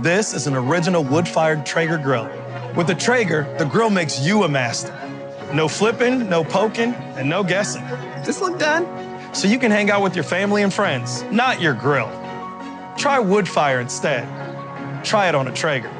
This is an original wood-fired Traeger grill. With the Traeger, the grill makes you a master. No flipping, no poking, and no guessing. This look done? So you can hang out with your family and friends, not your grill. Try wood fire instead. Try it on a Traeger.